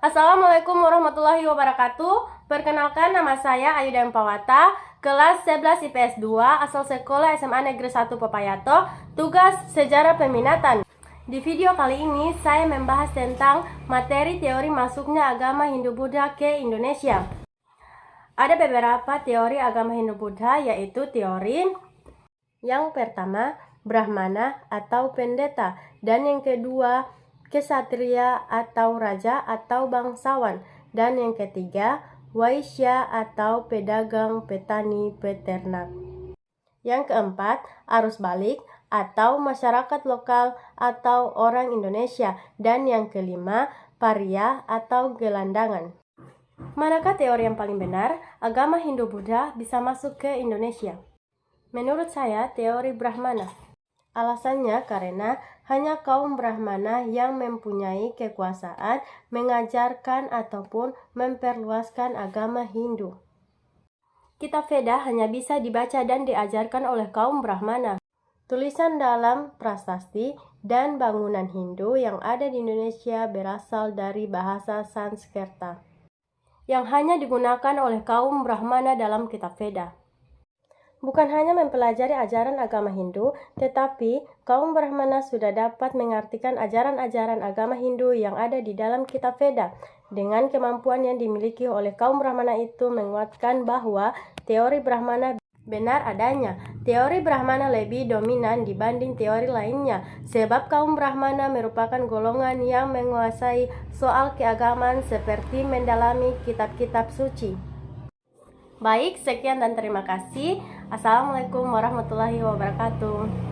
Assalamualaikum warahmatullahi wabarakatuh. Perkenalkan nama saya Ayu Pawata, kelas 11 IPS 2, asal sekolah SMA Negeri 1 Papayato, tugas sejarah peminatan. Di video kali ini saya membahas tentang materi teori masuknya agama Hindu-Buddha ke Indonesia. Ada beberapa teori agama Hindu-Buddha yaitu teori yang pertama Brahmana atau pendeta dan yang kedua kesatria atau raja atau bangsawan, dan yang ketiga, waisya atau pedagang, petani, peternak. Yang keempat, arus balik atau masyarakat lokal atau orang Indonesia, dan yang kelima, paria atau gelandangan. Manakah teori yang paling benar? Agama Hindu-Buddha bisa masuk ke Indonesia. Menurut saya, teori Brahmana. Alasannya karena hanya kaum Brahmana yang mempunyai kekuasaan mengajarkan ataupun memperluaskan agama Hindu. Kitab Veda hanya bisa dibaca dan diajarkan oleh kaum Brahmana. Tulisan dalam prasasti dan bangunan Hindu yang ada di Indonesia berasal dari bahasa Sanskerta, yang hanya digunakan oleh kaum Brahmana dalam kitab Veda. Bukan hanya mempelajari ajaran agama Hindu, tetapi kaum Brahmana sudah dapat mengartikan ajaran-ajaran agama Hindu yang ada di dalam kitab Veda. Dengan kemampuan yang dimiliki oleh kaum Brahmana itu menguatkan bahwa teori Brahmana benar adanya. Teori Brahmana lebih dominan dibanding teori lainnya, sebab kaum Brahmana merupakan golongan yang menguasai soal keagamaan seperti mendalami kitab-kitab suci. Baik, sekian dan terima kasih. Assalamualaikum warahmatullahi wabarakatuh.